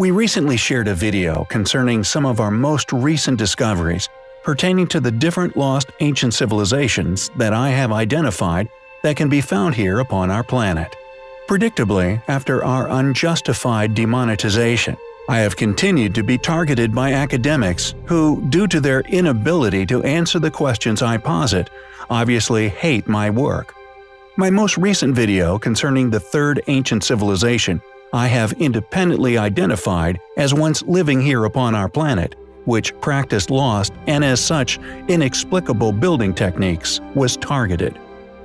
We recently shared a video concerning some of our most recent discoveries pertaining to the different lost ancient civilizations that I have identified that can be found here upon our planet. Predictably, after our unjustified demonetization, I have continued to be targeted by academics who, due to their inability to answer the questions I posit, obviously hate my work. My most recent video concerning the third ancient civilization I have independently identified as once living here upon our planet, which practiced lost and as such inexplicable building techniques, was targeted.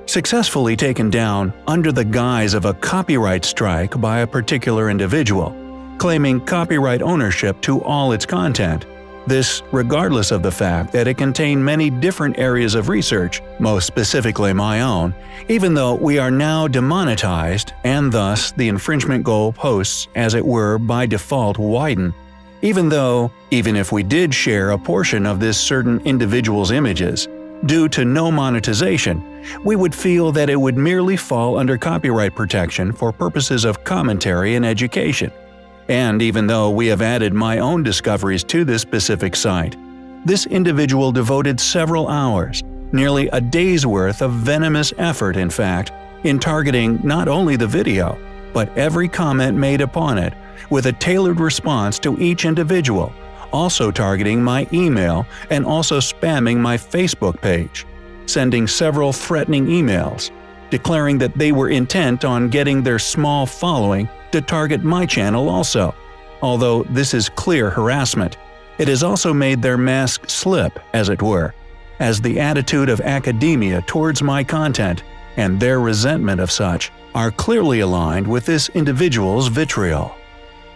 Successfully taken down under the guise of a copyright strike by a particular individual, claiming copyright ownership to all its content, this regardless of the fact that it contained many different areas of research, most specifically my own, even though we are now demonetized and thus the infringement goal posts as it were by default widen even though, even if we did share a portion of this certain individual's images, due to no monetization, we would feel that it would merely fall under copyright protection for purposes of commentary and education. And even though we have added my own discoveries to this specific site, this individual devoted several hours, nearly a day's worth of venomous effort in fact, in targeting not only the video, but every comment made upon it with a tailored response to each individual, also targeting my email and also spamming my Facebook page, sending several threatening emails, declaring that they were intent on getting their small following to target my channel also. Although this is clear harassment, it has also made their mask slip, as it were, as the attitude of academia towards my content and their resentment of such are clearly aligned with this individual's vitriol.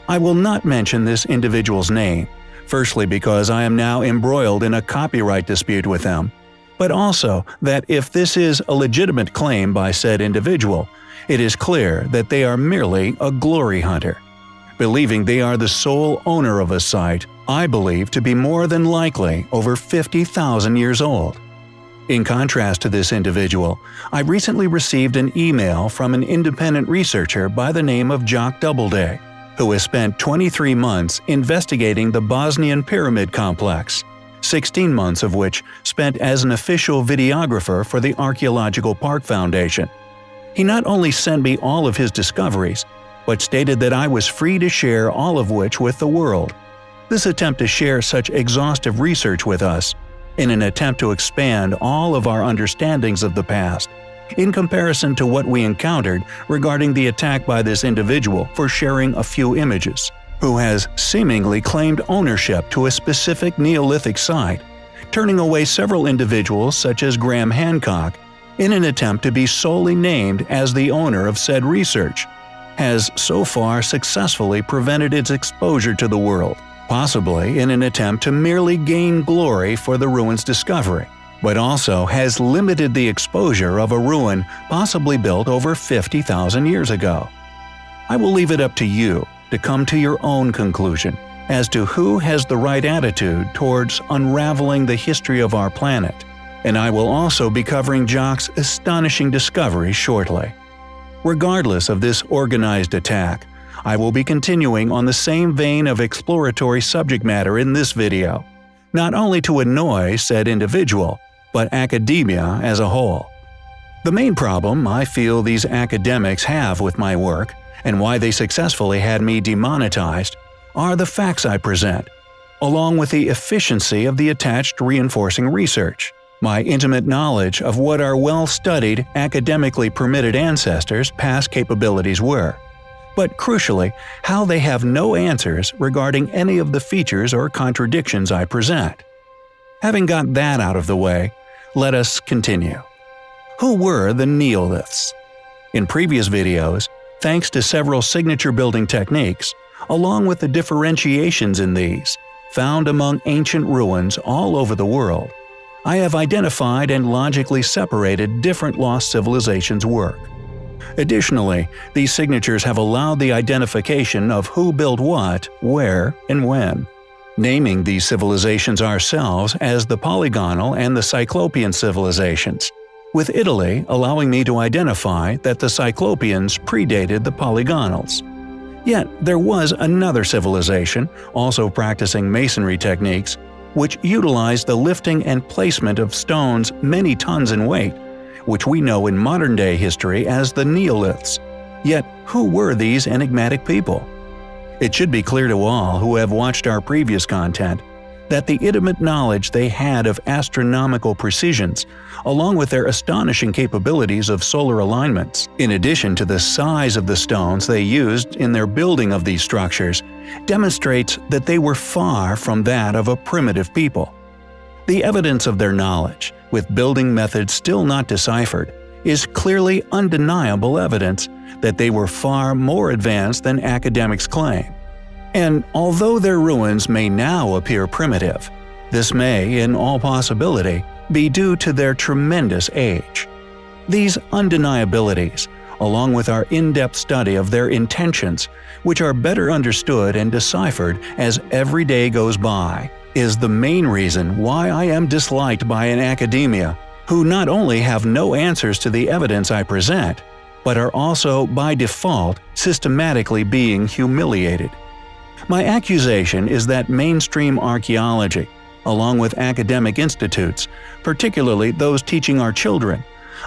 I will not mention this individual's name, firstly because I am now embroiled in a copyright dispute with them, but also that if this is a legitimate claim by said individual, it is clear that they are merely a glory hunter. Believing they are the sole owner of a site I believe to be more than likely over 50,000 years old. In contrast to this individual, I recently received an email from an independent researcher by the name of Jock Doubleday, who has spent 23 months investigating the Bosnian Pyramid Complex, 16 months of which spent as an official videographer for the Archaeological Park Foundation. He not only sent me all of his discoveries, but stated that I was free to share all of which with the world. This attempt to share such exhaustive research with us, in an attempt to expand all of our understandings of the past, in comparison to what we encountered regarding the attack by this individual for sharing a few images, who has seemingly claimed ownership to a specific Neolithic site, turning away several individuals such as Graham Hancock in an attempt to be solely named as the owner of said research, has so far successfully prevented its exposure to the world, possibly in an attempt to merely gain glory for the ruin's discovery but also has limited the exposure of a ruin possibly built over 50,000 years ago. I will leave it up to you to come to your own conclusion as to who has the right attitude towards unraveling the history of our planet, and I will also be covering Jock's astonishing discovery shortly. Regardless of this organized attack, I will be continuing on the same vein of exploratory subject matter in this video, not only to annoy said individual, but academia as a whole. The main problem I feel these academics have with my work, and why they successfully had me demonetized, are the facts I present, along with the efficiency of the attached reinforcing research, my intimate knowledge of what our well-studied, academically permitted ancestors' past capabilities were, but crucially, how they have no answers regarding any of the features or contradictions I present. Having got that out of the way, let us continue. Who were the Neoliths? In previous videos, thanks to several signature building techniques, along with the differentiations in these, found among ancient ruins all over the world, I have identified and logically separated different lost civilizations' work. Additionally, these signatures have allowed the identification of who built what, where, and when naming these civilizations ourselves as the Polygonal and the Cyclopean civilizations, with Italy allowing me to identify that the Cyclopeans predated the Polygonals. Yet there was another civilization, also practicing masonry techniques, which utilized the lifting and placement of stones many tons in weight, which we know in modern-day history as the Neoliths. Yet, who were these enigmatic people? It should be clear to all who have watched our previous content that the intimate knowledge they had of astronomical precisions, along with their astonishing capabilities of solar alignments, in addition to the size of the stones they used in their building of these structures, demonstrates that they were far from that of a primitive people. The evidence of their knowledge, with building methods still not deciphered, is clearly undeniable evidence that they were far more advanced than academics claim. And although their ruins may now appear primitive, this may, in all possibility, be due to their tremendous age. These undeniabilities, along with our in-depth study of their intentions, which are better understood and deciphered as every day goes by, is the main reason why I am disliked by an academia who not only have no answers to the evidence I present, but are also by default systematically being humiliated. My accusation is that mainstream archaeology, along with academic institutes, particularly those teaching our children,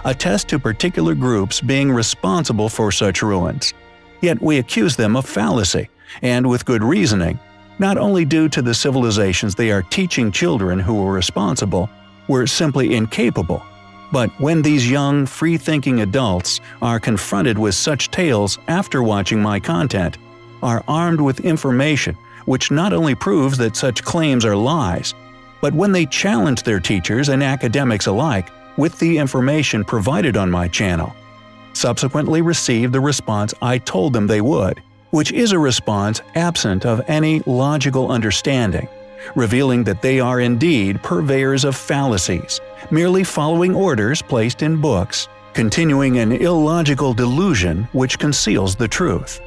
attest to particular groups being responsible for such ruins. Yet we accuse them of fallacy, and with good reasoning, not only due to the civilizations they are teaching children who were responsible, were simply incapable, but when these young, free-thinking adults are confronted with such tales after watching my content, are armed with information which not only proves that such claims are lies, but when they challenge their teachers and academics alike with the information provided on my channel, subsequently receive the response I told them they would, which is a response absent of any logical understanding, revealing that they are indeed purveyors of fallacies, merely following orders placed in books, continuing an illogical delusion which conceals the truth.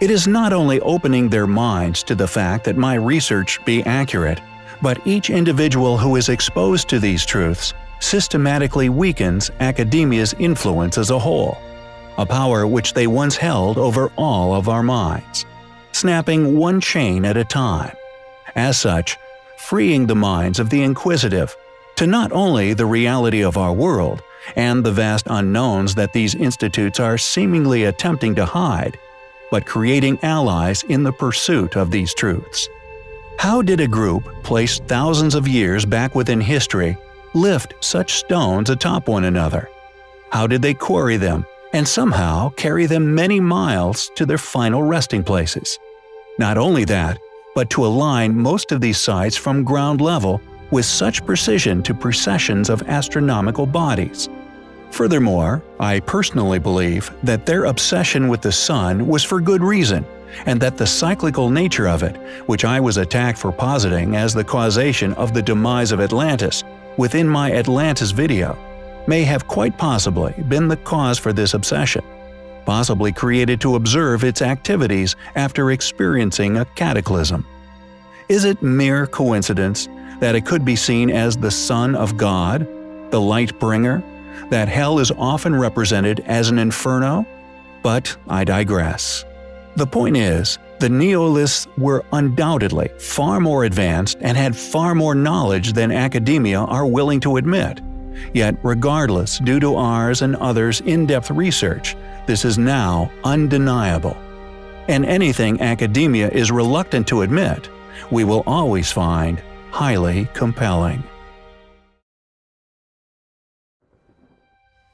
It is not only opening their minds to the fact that my research be accurate, but each individual who is exposed to these truths systematically weakens academia's influence as a whole, a power which they once held over all of our minds, snapping one chain at a time. As such, freeing the minds of the inquisitive to not only the reality of our world and the vast unknowns that these institutes are seemingly attempting to hide, but creating allies in the pursuit of these truths. How did a group placed thousands of years back within history lift such stones atop one another? How did they quarry them and somehow carry them many miles to their final resting places? Not only that, but to align most of these sites from ground level with such precision to precessions of astronomical bodies. Furthermore, I personally believe that their obsession with the sun was for good reason, and that the cyclical nature of it, which I was attacked for positing as the causation of the demise of Atlantis within my Atlantis video, may have quite possibly been the cause for this obsession, possibly created to observe its activities after experiencing a cataclysm. Is it mere coincidence that it could be seen as the Son of God, the light bringer, that hell is often represented as an inferno? But I digress. The point is, the Neoliths were undoubtedly far more advanced and had far more knowledge than academia are willing to admit. Yet regardless, due to ours and others' in-depth research, this is now undeniable. And anything academia is reluctant to admit, we will always find highly compelling.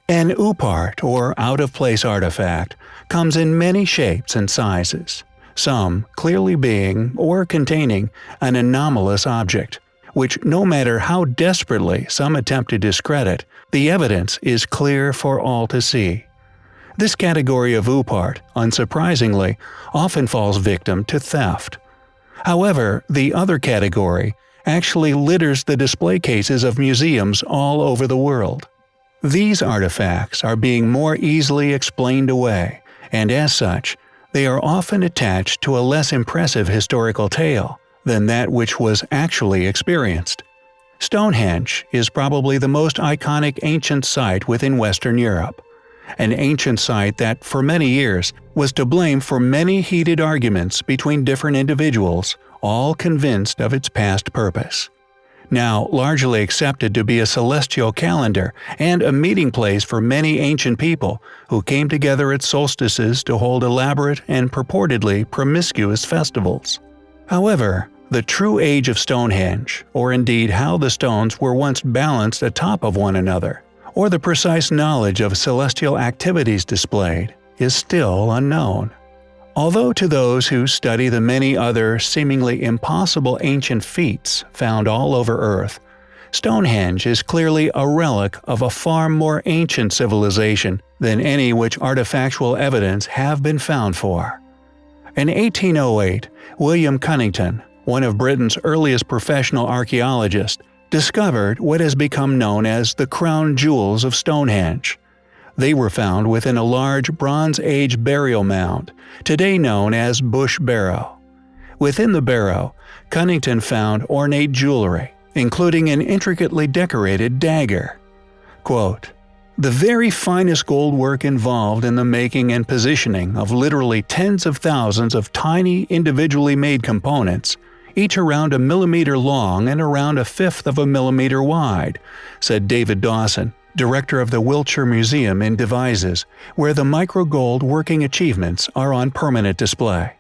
An OOPArt, or out-of-place artifact, comes in many shapes and sizes, some clearly being or containing an anomalous object, which no matter how desperately some attempt to discredit, the evidence is clear for all to see. This category of OOPArt, unsurprisingly, often falls victim to theft. However, the other category actually litters the display cases of museums all over the world. These artifacts are being more easily explained away, and as such, they are often attached to a less impressive historical tale than that which was actually experienced. Stonehenge is probably the most iconic ancient site within Western Europe. an ancient site that, for many years, was to blame for many heated arguments between different individuals, all convinced of its past purpose. Now largely accepted to be a celestial calendar and a meeting place for many ancient people who came together at solstices to hold elaborate and purportedly promiscuous festivals. However, the true age of Stonehenge, or indeed how the stones were once balanced atop of one another, or the precise knowledge of celestial activities displayed, is still unknown. Although to those who study the many other seemingly impossible ancient feats found all over Earth, Stonehenge is clearly a relic of a far more ancient civilization than any which artifactual evidence have been found for. In 1808, William Cunnington, one of Britain's earliest professional archaeologists, discovered what has become known as the crown jewels of Stonehenge. They were found within a large Bronze Age burial mound, today known as Bush Barrow. Within the barrow, Cunnington found ornate jewelry, including an intricately decorated dagger. Quote, the very finest gold work involved in the making and positioning of literally tens of thousands of tiny individually made components each around a millimeter long and around a fifth of a millimeter wide, said David Dawson, director of the Wiltshire Museum in Devizes, where the microgold working achievements are on permanent display.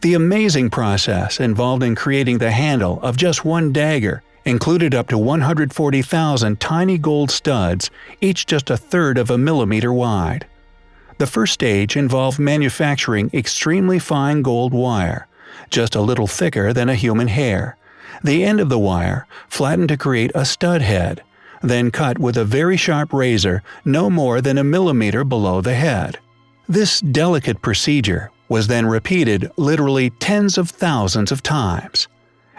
The amazing process involved in creating the handle of just one dagger included up to 140,000 tiny gold studs, each just a third of a millimeter wide. The first stage involved manufacturing extremely fine gold wire, just a little thicker than a human hair. The end of the wire flattened to create a stud head, then cut with a very sharp razor no more than a millimeter below the head. This delicate procedure was then repeated literally tens of thousands of times.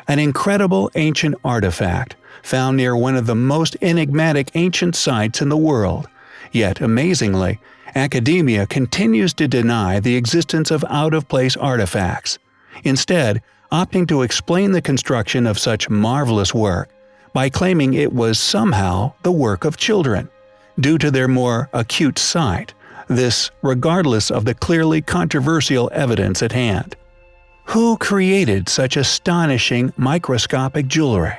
An incredible ancient artifact found near one of the most enigmatic ancient sites in the world, yet amazingly, academia continues to deny the existence of out-of-place artifacts instead opting to explain the construction of such marvelous work by claiming it was somehow the work of children, due to their more acute sight, this regardless of the clearly controversial evidence at hand. Who created such astonishing microscopic jewelry?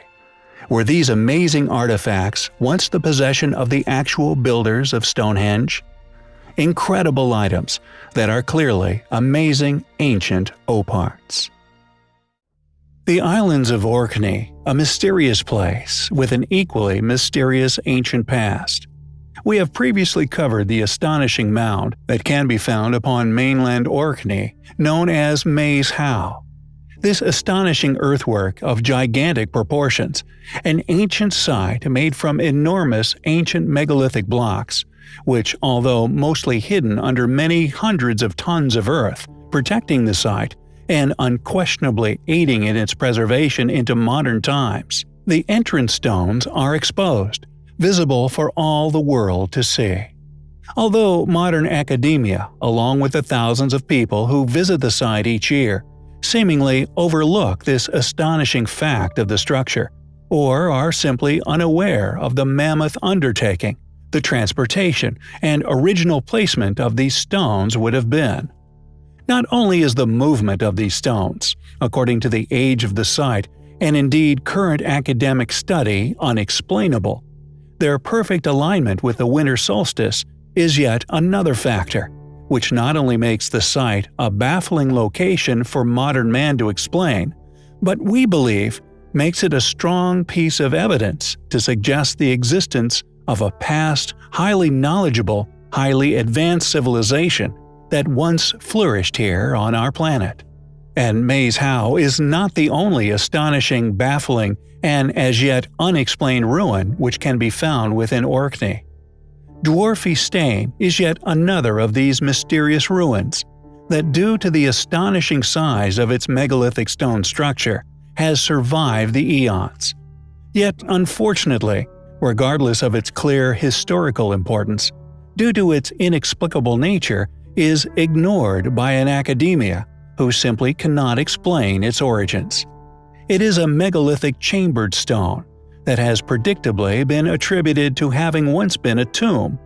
Were these amazing artifacts once the possession of the actual builders of Stonehenge? incredible items that are clearly amazing ancient OOPArts. The islands of Orkney, a mysterious place with an equally mysterious ancient past. We have previously covered the astonishing mound that can be found upon mainland Orkney, known as Maes Howe. This astonishing earthwork of gigantic proportions, an ancient site made from enormous ancient megalithic blocks, which, although mostly hidden under many hundreds of tons of earth, protecting the site and unquestionably aiding in its preservation into modern times, the entrance stones are exposed, visible for all the world to see. Although modern academia, along with the thousands of people who visit the site each year, seemingly overlook this astonishing fact of the structure, or are simply unaware of the mammoth undertaking the transportation and original placement of these stones would have been. Not only is the movement of these stones, according to the age of the site and indeed current academic study, unexplainable, their perfect alignment with the winter solstice is yet another factor, which not only makes the site a baffling location for modern man to explain, but we believe makes it a strong piece of evidence to suggest the existence of a past, highly knowledgeable, highly advanced civilization that once flourished here on our planet. And Maes Howe is not the only astonishing, baffling, and as yet unexplained ruin which can be found within Orkney. Dwarfie Stane is yet another of these mysterious ruins that due to the astonishing size of its megalithic stone structure has survived the eons. Yet unfortunately, regardless of its clear historical importance, due to its inexplicable nature, is ignored by an academia who simply cannot explain its origins. It is a megalithic chambered stone that has predictably been attributed to having once been a tomb,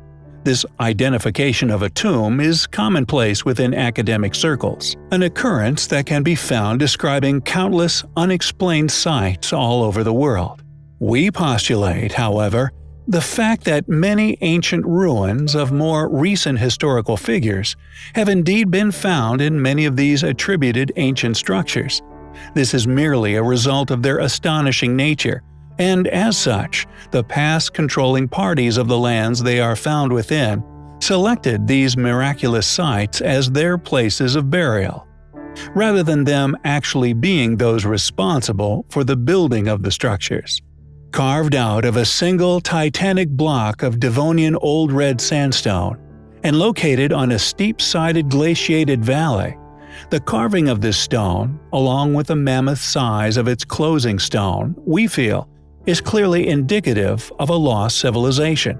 This identification of a tomb is commonplace within academic circles, an occurrence that can be found describing countless unexplained sites all over the world. We postulate, however, the fact that many ancient ruins of more recent historical figures have indeed been found in many of these attributed ancient structures. This is merely a result of their astonishing nature and as such, the past controlling parties of the lands they are found within selected these miraculous sites as their places of burial, rather than them actually being those responsible for the building of the structures. Carved out of a single titanic block of Devonian Old Red Sandstone, and located on a steep-sided glaciated valley, the carving of this stone, along with the mammoth size of its closing stone, we feel, is clearly indicative of a lost civilization.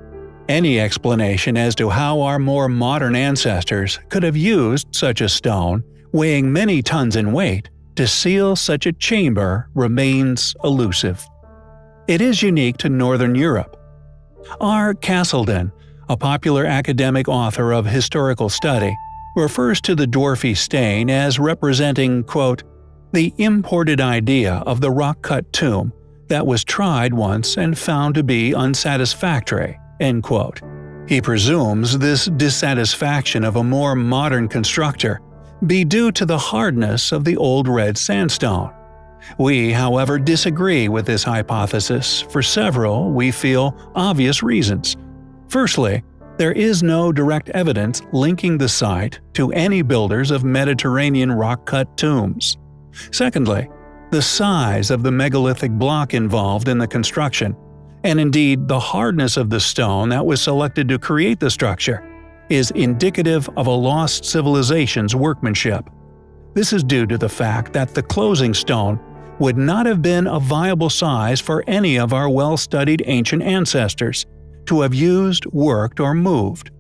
Any explanation as to how our more modern ancestors could have used such a stone, weighing many tons in weight, to seal such a chamber remains elusive. It is unique to Northern Europe. R. Castleden, a popular academic author of historical study, refers to the Dwarfie Stane as representing, quote, the imported idea of the rock-cut tomb that was tried once and found to be unsatisfactory." End quote. He presumes this dissatisfaction of a more modern constructor be due to the hardness of the old red sandstone. We, however, disagree with this hypothesis for several, we feel, obvious reasons. Firstly, there is no direct evidence linking the site to any builders of Mediterranean rock-cut tombs. Secondly, the size of the megalithic block involved in the construction, and indeed the hardness of the stone that was selected to create the structure, is indicative of a lost civilization's workmanship. This is due to the fact that the closing stone would not have been a viable size for any of our well-studied ancient ancestors to have used, worked, or moved.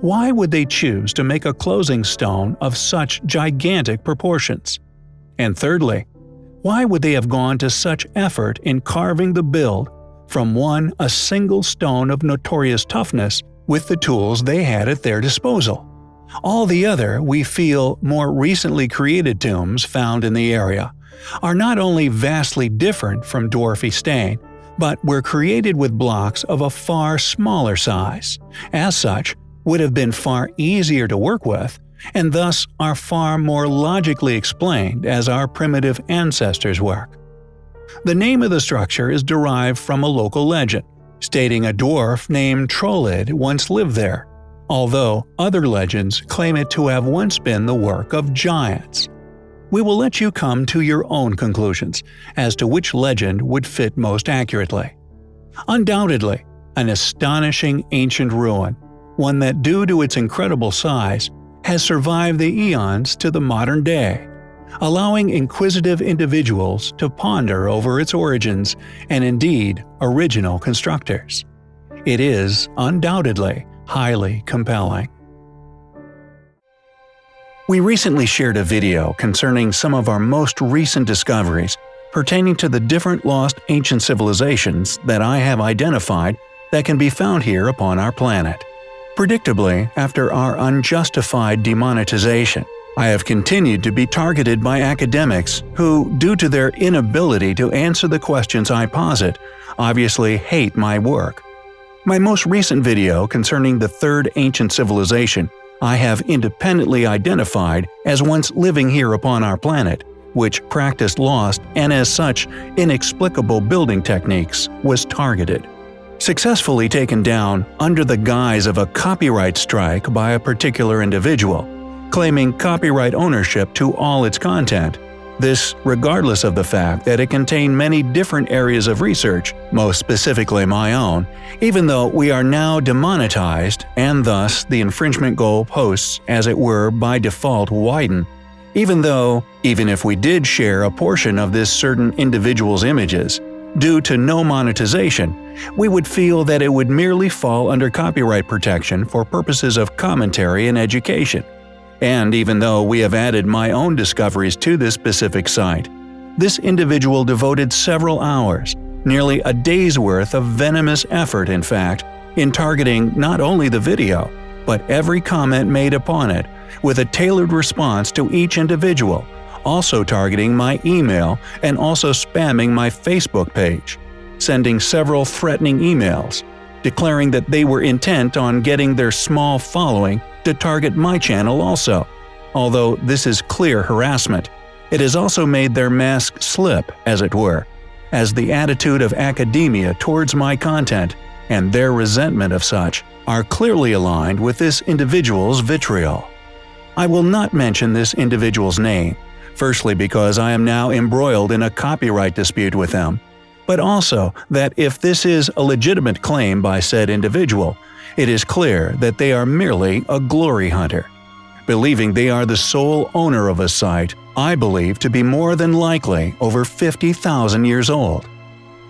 Why would they choose to make a closing stone of such gigantic proportions? And thirdly, why would they have gone to such effort in carving the build from one a single stone of notorious toughness with the tools they had at their disposal? All the other, we feel, more recently created tombs found in the area are not only vastly different from Dwarfie Stane, but were created with blocks of a far smaller size. As such, would have been far easier to work with and thus are far more logically explained as our primitive ancestors' work. The name of the structure is derived from a local legend, stating a dwarf named Trollid once lived there, although other legends claim it to have once been the work of giants. We will let you come to your own conclusions as to which legend would fit most accurately. Undoubtedly, an astonishing ancient ruin, one that due to its incredible size has survived the eons to the modern day, allowing inquisitive individuals to ponder over its origins and indeed original constructors. It is, undoubtedly, highly compelling. We recently shared a video concerning some of our most recent discoveries pertaining to the different lost ancient civilizations that I have identified that can be found here upon our planet. Predictably, after our unjustified demonetization, I have continued to be targeted by academics who, due to their inability to answer the questions I posit, obviously hate my work. My most recent video concerning the third ancient civilization I have independently identified as once living here upon our planet, which practiced lost and as such inexplicable building techniques, was targeted successfully taken down under the guise of a copyright strike by a particular individual, claiming copyright ownership to all its content. This regardless of the fact that it contained many different areas of research, most specifically my own, even though we are now demonetized and thus the infringement goal posts, as it were, by default widen, even though, even if we did share a portion of this certain individual's images, due to no monetization, we would feel that it would merely fall under copyright protection for purposes of commentary and education. And even though we have added my own discoveries to this specific site, this individual devoted several hours, nearly a day's worth of venomous effort in fact, in targeting not only the video, but every comment made upon it, with a tailored response to each individual, also targeting my email and also spamming my Facebook page, sending several threatening emails, declaring that they were intent on getting their small following to target my channel also. Although this is clear harassment, it has also made their mask slip, as it were, as the attitude of academia towards my content and their resentment of such are clearly aligned with this individual's vitriol. I will not mention this individual's name, firstly because I am now embroiled in a copyright dispute with them, but also that if this is a legitimate claim by said individual, it is clear that they are merely a glory hunter. Believing they are the sole owner of a site I believe to be more than likely over 50,000 years old.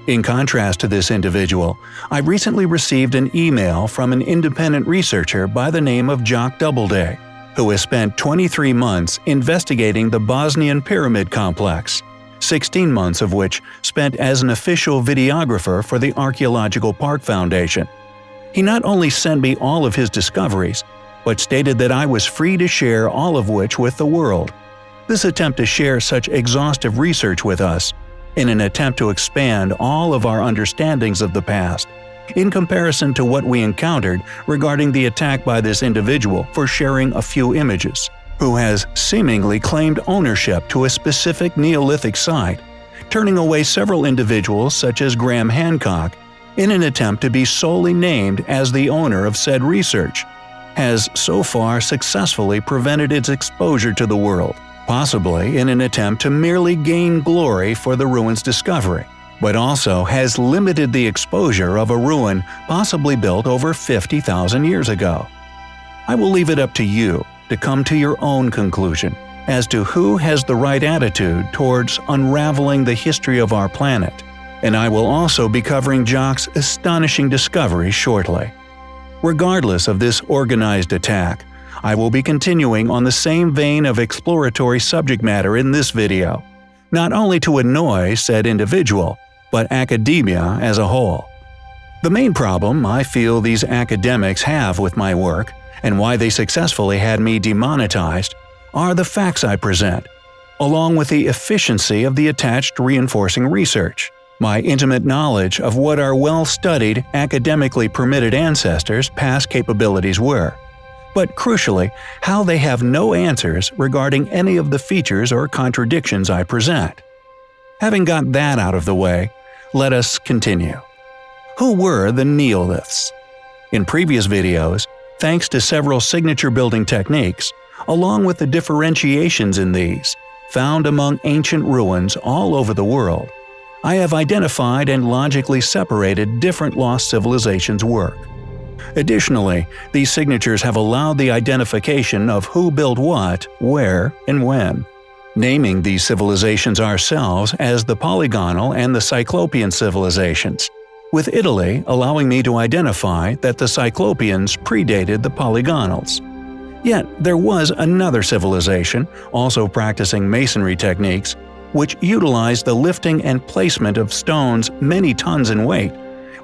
In contrast to this individual, I recently received an email from an independent researcher by the name of Jock Doubleday, who has spent 23 months investigating the Bosnian Pyramid Complex, 16 months of which spent as an official videographer for the Archaeological Park Foundation. He not only sent me all of his discoveries, but stated that I was free to share all of which with the world. This attempt to share such exhaustive research with us, in an attempt to expand all of our understandings of the past, in comparison to what we encountered regarding the attack by this individual for sharing a few images, who has seemingly claimed ownership to a specific Neolithic site, turning away several individuals such as Graham Hancock in an attempt to be solely named as the owner of said research, has so far successfully prevented its exposure to the world possibly in an attempt to merely gain glory for the ruin's discovery, but also has limited the exposure of a ruin possibly built over 50,000 years ago. I will leave it up to you to come to your own conclusion as to who has the right attitude towards unraveling the history of our planet, and I will also be covering Jock's astonishing discovery shortly. Regardless of this organized attack, I will be continuing on the same vein of exploratory subject matter in this video, not only to annoy said individual, but academia as a whole. The main problem I feel these academics have with my work, and why they successfully had me demonetized, are the facts I present, along with the efficiency of the attached reinforcing research, my intimate knowledge of what our well-studied, academically permitted ancestors' past capabilities were, but crucially, how they have no answers regarding any of the features or contradictions I present. Having got that out of the way, let us continue. Who were the Neoliths? In previous videos, thanks to several signature building techniques, along with the differentiations in these, found among ancient ruins all over the world, I have identified and logically separated different lost civilizations' work. Additionally, these signatures have allowed the identification of who built what, where, and when. Naming these civilizations ourselves as the Polygonal and the Cyclopean civilizations, with Italy allowing me to identify that the Cyclopeans predated the Polygonals. Yet there was another civilization, also practicing masonry techniques, which utilized the lifting and placement of stones many tons in weight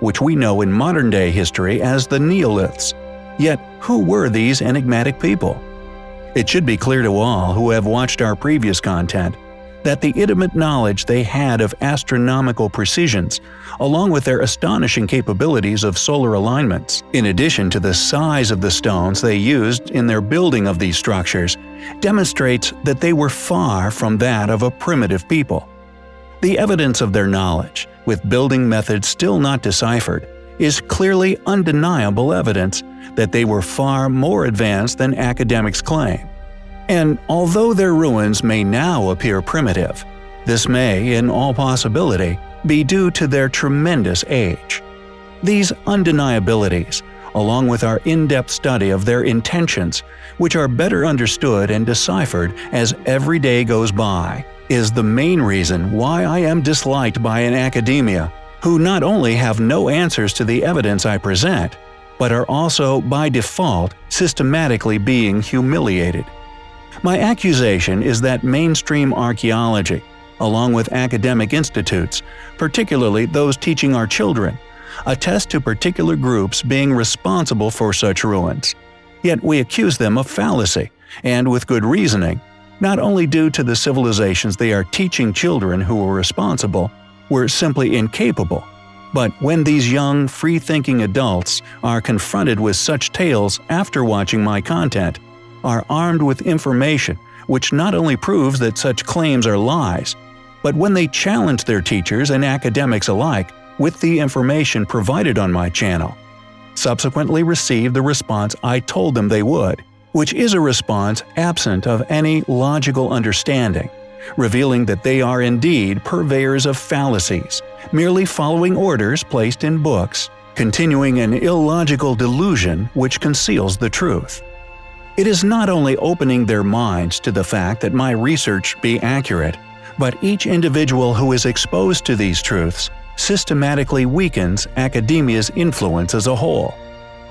which we know in modern-day history as the Neoliths. Yet, who were these enigmatic people? It should be clear to all who have watched our previous content that the intimate knowledge they had of astronomical precisions, along with their astonishing capabilities of solar alignments, in addition to the size of the stones they used in their building of these structures, demonstrates that they were far from that of a primitive people. The evidence of their knowledge, with building methods still not deciphered, is clearly undeniable evidence that they were far more advanced than academics claim. And although their ruins may now appear primitive, this may, in all possibility, be due to their tremendous age. These undeniabilities, along with our in-depth study of their intentions, which are better understood and deciphered as every day goes by, is the main reason why I am disliked by an academia who not only have no answers to the evidence I present, but are also, by default, systematically being humiliated. My accusation is that mainstream archaeology, along with academic institutes, particularly those teaching our children, attest to particular groups being responsible for such ruins. Yet we accuse them of fallacy, and with good reasoning, not only due to the civilizations they are teaching children who were responsible, were simply incapable, but when these young, free-thinking adults are confronted with such tales after watching my content, are armed with information which not only proves that such claims are lies, but when they challenge their teachers and academics alike with the information provided on my channel, subsequently receive the response I told them they would, which is a response absent of any logical understanding, revealing that they are indeed purveyors of fallacies, merely following orders placed in books, continuing an illogical delusion which conceals the truth. It is not only opening their minds to the fact that my research be accurate, but each individual who is exposed to these truths systematically weakens academia's influence as a whole,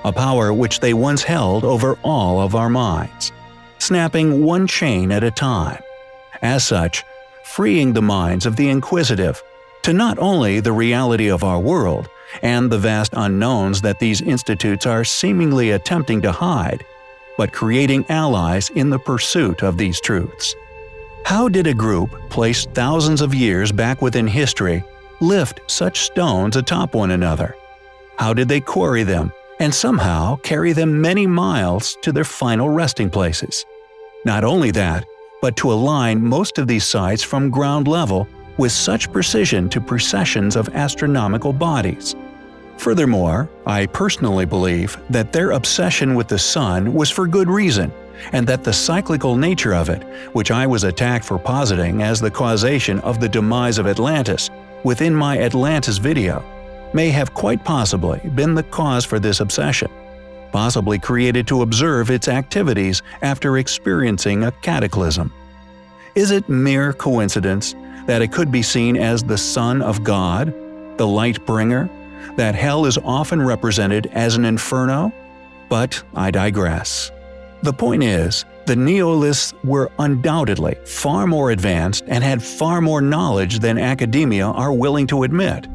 a power which they once held over all of our minds, snapping one chain at a time. As such, freeing the minds of the inquisitive to not only the reality of our world and the vast unknowns that these institutes are seemingly attempting to hide, but creating allies in the pursuit of these truths. How did a group placed thousands of years back within history lift such stones atop one another? How did they quarry them and somehow carry them many miles to their final resting places? Not only that, but to align most of these sites from ground level with such precision to precessions of astronomical bodies. Furthermore, I personally believe that their obsession with the sun was for good reason, and that the cyclical nature of it, which I was attacked for positing as the causation of the demise of Atlantis within my Atlantis video, may have quite possibly been the cause for this obsession, possibly created to observe its activities after experiencing a cataclysm. Is it mere coincidence that it could be seen as the Son of God, the light bringer, that hell is often represented as an inferno? But I digress. The point is, the Neoliths were undoubtedly far more advanced and had far more knowledge than academia are willing to admit.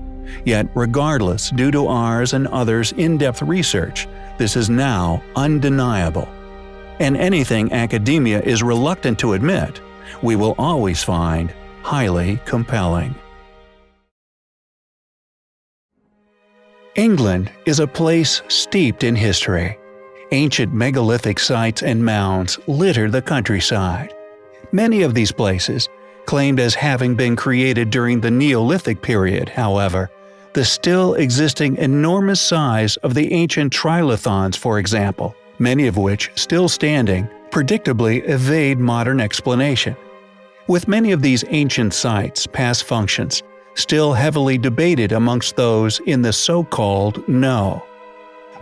Yet regardless, due to ours and others' in-depth research, this is now undeniable. And anything academia is reluctant to admit, we will always find highly compelling. England is a place steeped in history. Ancient megalithic sites and mounds litter the countryside. Many of these places, claimed as having been created during the Neolithic period, however, the still existing enormous size of the ancient trilithons for example, many of which still standing, predictably evade modern explanation. With many of these ancient sites past functions, still heavily debated amongst those in the so-called know.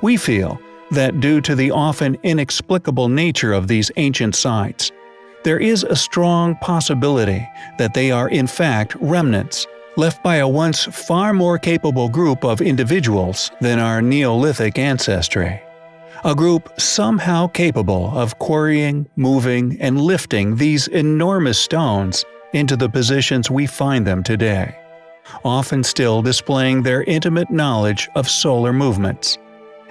We feel that due to the often inexplicable nature of these ancient sites, there is a strong possibility that they are in fact remnants left by a once far more capable group of individuals than our Neolithic ancestry. A group somehow capable of quarrying, moving, and lifting these enormous stones into the positions we find them today often still displaying their intimate knowledge of solar movements.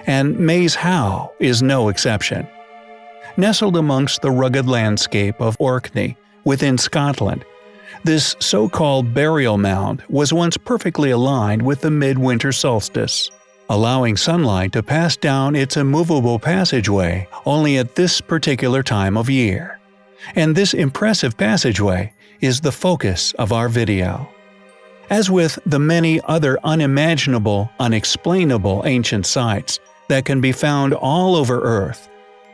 And Maes Howe is no exception. Nestled amongst the rugged landscape of Orkney, within Scotland, this so-called burial mound was once perfectly aligned with the midwinter solstice, allowing sunlight to pass down its immovable passageway only at this particular time of year. And this impressive passageway is the focus of our video. As with the many other unimaginable, unexplainable ancient sites that can be found all over Earth,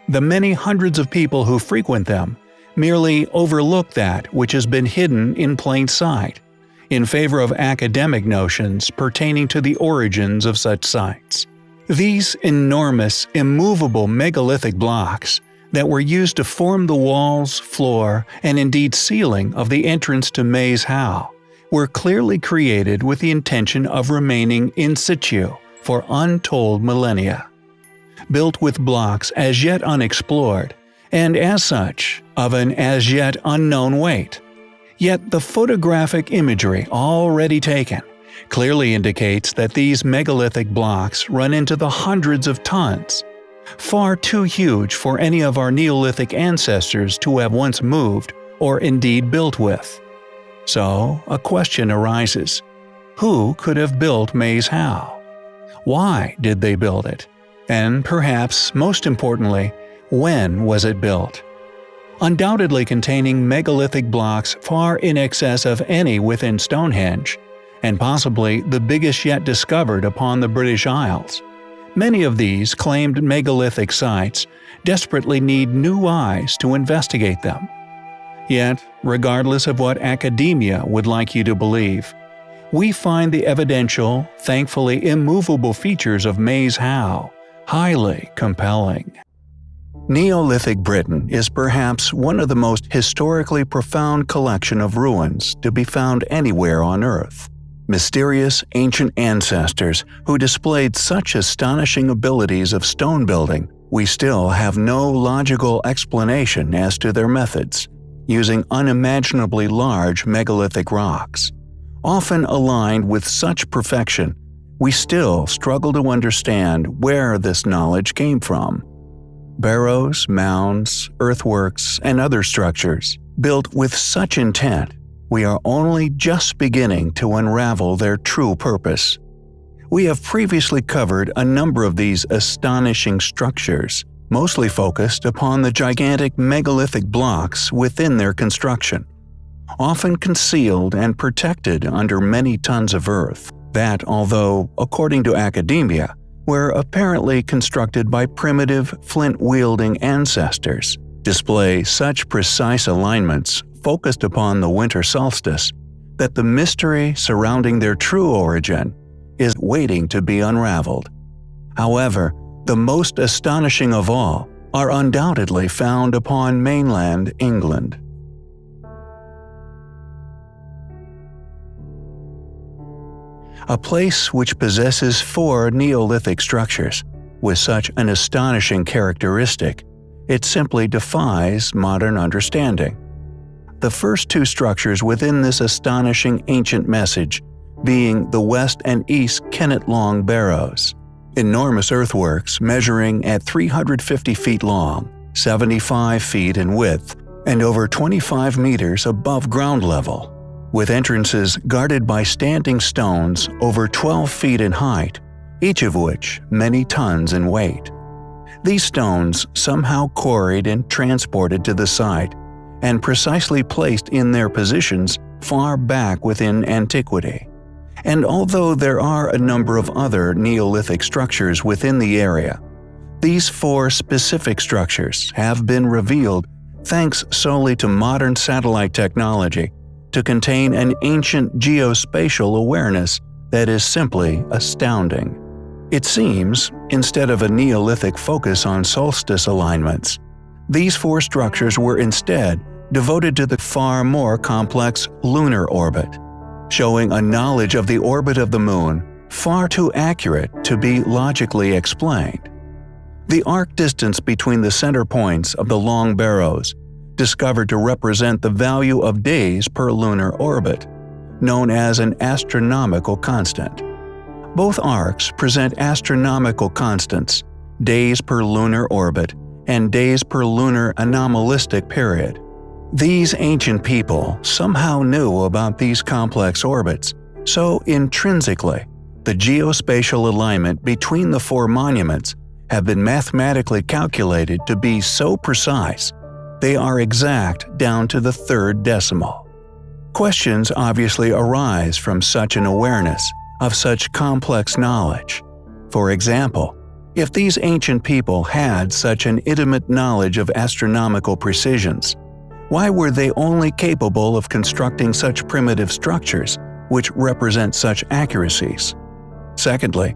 the many hundreds of people who frequent them merely overlook that which has been hidden in plain sight, in favor of academic notions pertaining to the origins of such sites. These enormous, immovable megalithic blocks that were used to form the walls, floor, and indeed ceiling of the entrance to Maes Howe were clearly created with the intention of remaining in situ for untold millennia. Built with blocks as yet unexplored, and as such, of an as yet unknown weight. Yet the photographic imagery already taken clearly indicates that these megalithic blocks run into the hundreds of tons, far too huge for any of our Neolithic ancestors to have once moved or indeed built with. So, a question arises. Who could have built Maes Howe? Why did they build it? And perhaps, most importantly, when was it built? Undoubtedly containing megalithic blocks far in excess of any within Stonehenge, and possibly the biggest yet discovered upon the British Isles. Many of these claimed megalithic sites desperately need new eyes to investigate them. Yet, regardless of what academia would like you to believe, we find the evidential, thankfully immovable features of Maes Howe highly compelling. Neolithic Britain is perhaps one of the most historically profound collection of ruins to be found anywhere on Earth. Mysterious ancient ancestors who displayed such astonishing abilities of stone building, we still have no logical explanation as to their methods, using unimaginably large megalithic rocks. Often aligned with such perfection, we still struggle to understand where this knowledge came from. Barrows, mounds, earthworks, and other structures, built with such intent, we are only just beginning to unravel their true purpose. We have previously covered a number of these astonishing structures, mostly focused upon the gigantic megalithic blocks within their construction, often concealed and protected under many tons of earth, that although, according to academia, were apparently constructed by primitive, flint-wielding ancestors, display such precise alignments focused upon the winter solstice that the mystery surrounding their true origin is waiting to be unraveled. However, the most astonishing of all are undoubtedly found upon mainland England. A place which possesses four Neolithic structures, with such an astonishing characteristic, it simply defies modern understanding. The first two structures within this astonishing ancient message being the west and east Kennet Long Barrows enormous earthworks measuring at 350 feet long, 75 feet in width, and over 25 meters above ground level, with entrances guarded by standing stones over 12 feet in height, each of which many tons in weight. These stones somehow quarried and transported to the site, and precisely placed in their positions far back within antiquity. And although there are a number of other Neolithic structures within the area, these four specific structures have been revealed thanks solely to modern satellite technology to contain an ancient geospatial awareness that is simply astounding. It seems, instead of a Neolithic focus on solstice alignments, these four structures were instead devoted to the far more complex lunar orbit showing a knowledge of the orbit of the Moon far too accurate to be logically explained. The arc distance between the center points of the long barrows, discovered to represent the value of days per lunar orbit, known as an astronomical constant. Both arcs present astronomical constants, days per lunar orbit and days per lunar anomalistic period. These ancient people somehow knew about these complex orbits, so intrinsically, the geospatial alignment between the four monuments have been mathematically calculated to be so precise they are exact down to the third decimal. Questions obviously arise from such an awareness of such complex knowledge. For example, if these ancient people had such an intimate knowledge of astronomical precisions, why were they only capable of constructing such primitive structures, which represent such accuracies? Secondly,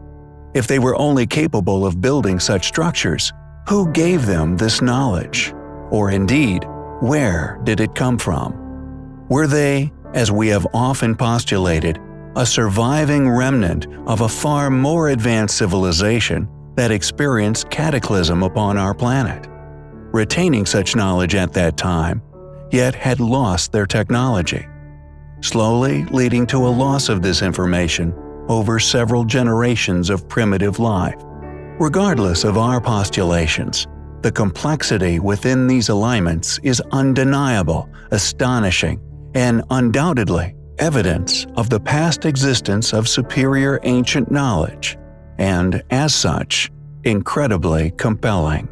if they were only capable of building such structures, who gave them this knowledge? Or indeed, where did it come from? Were they, as we have often postulated, a surviving remnant of a far more advanced civilization that experienced cataclysm upon our planet? Retaining such knowledge at that time yet had lost their technology. slowly leading to a loss of this information over several generations of primitive life. Regardless of our postulations, the complexity within these alignments is undeniable, astonishing, and undoubtedly evidence of the past existence of superior ancient knowledge, and as such, incredibly compelling.